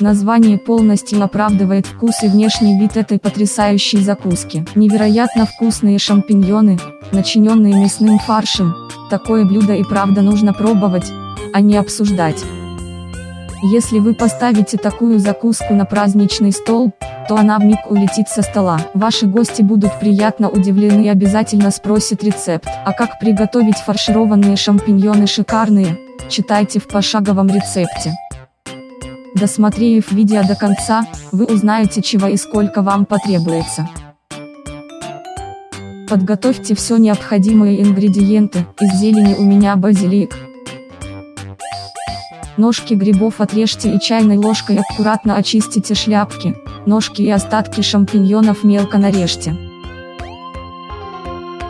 Название полностью оправдывает вкус и внешний вид этой потрясающей закуски. Невероятно вкусные шампиньоны, начиненные мясным фаршем. Такое блюдо и правда нужно пробовать, а не обсуждать. Если вы поставите такую закуску на праздничный стол, то она вмиг улетит со стола. Ваши гости будут приятно удивлены и обязательно спросят рецепт. А как приготовить фаршированные шампиньоны шикарные, читайте в пошаговом рецепте. Досмотрев видео до конца, вы узнаете чего и сколько вам потребуется. Подготовьте все необходимые ингредиенты, из зелени у меня базилик. Ножки грибов отрежьте и чайной ложкой аккуратно очистите шляпки, ножки и остатки шампиньонов мелко нарежьте.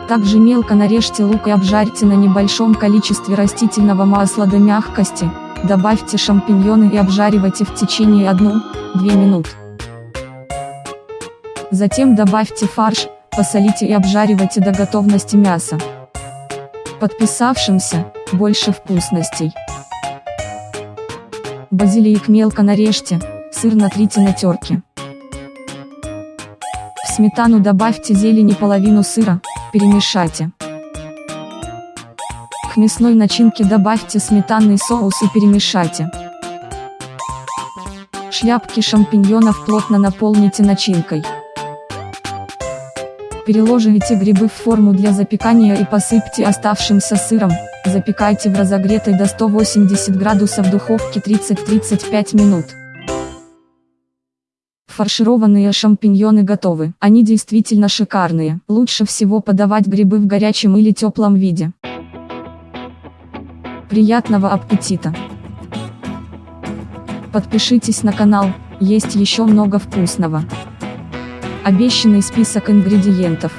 Также мелко нарежьте лук и обжарьте на небольшом количестве растительного масла до мягкости, добавьте шампиньоны и обжаривайте в течение 1-2 минут. Затем добавьте фарш, посолите и обжаривайте до готовности мяса. Подписавшимся, больше вкусностей. Базилик мелко нарежьте, сыр натрите на терке. В сметану добавьте зелень и половину сыра, перемешайте. К мясной начинке добавьте сметанный соус и перемешайте. Шляпки шампиньонов плотно наполните начинкой. Переложите грибы в форму для запекания и посыпьте оставшимся сыром, запекайте в разогретой до 180 градусов духовке 30-35 минут. Фаршированные шампиньоны готовы. Они действительно шикарные. Лучше всего подавать грибы в горячем или теплом виде. Приятного аппетита! Подпишитесь на канал, есть еще много вкусного. Обещанный список ингредиентов.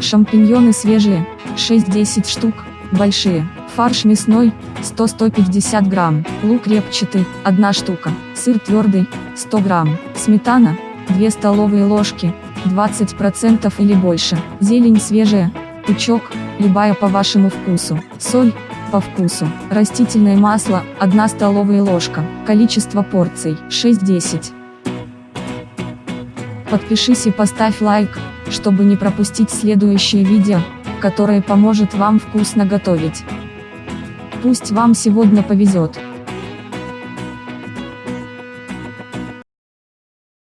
Шампиньоны свежие, 6-10 штук, большие. Фарш мясной, 100-150 грамм. Лук репчатый, 1 штука. Сыр твердый, 100 грамм. Сметана, 2 столовые ложки, 20% или больше. Зелень свежая, пучок, любая по вашему вкусу. Соль, по вкусу. Растительное масло, 1 столовая ложка. Количество порций, 6-10. Подпишись и поставь лайк, чтобы не пропустить следующее видео, которое поможет вам вкусно готовить. Пусть вам сегодня повезет.